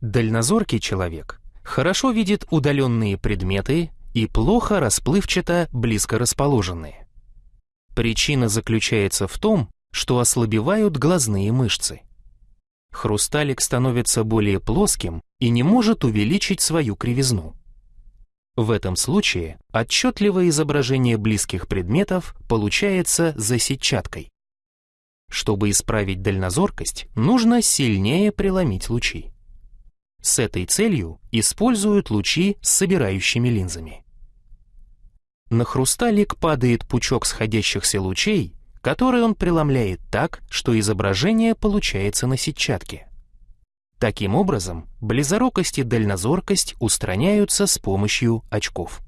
Дальнозоркий человек хорошо видит удаленные предметы и плохо расплывчато близко расположенные. Причина заключается в том, что ослабевают глазные мышцы. Хрусталик становится более плоским и не может увеличить свою кривизну. В этом случае отчетливое изображение близких предметов получается за сетчаткой. Чтобы исправить дальнозоркость, нужно сильнее преломить лучи. С этой целью используют лучи с собирающими линзами. На хрусталик падает пучок сходящихся лучей, который он преломляет так, что изображение получается на сетчатке. Таким образом, близорукость и дальнозоркость устраняются с помощью очков.